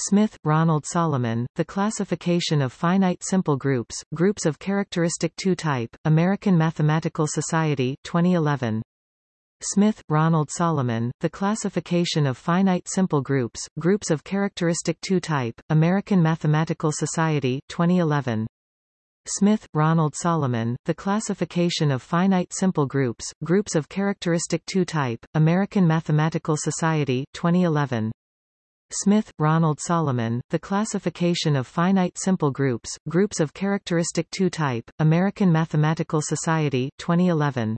Smith, Ronald Solomon, The Classification of Finite Simple Groups, Groups of Characteristic 2 Type, American Mathematical Society 2011. Smith, Ronald Solomon, The Classification of Finite Simple Groups, Groups of Characteristic 2 Type, American Mathematical Society 2011. Smith, Ronald Solomon, The Classification of Finite Simple Groups, Groups of Characteristic 2 Type, American Mathematical Society 2011. Smith, Ronald Solomon, The Classification of Finite Simple Groups, Groups of Characteristic 2 Type, American Mathematical Society 2011.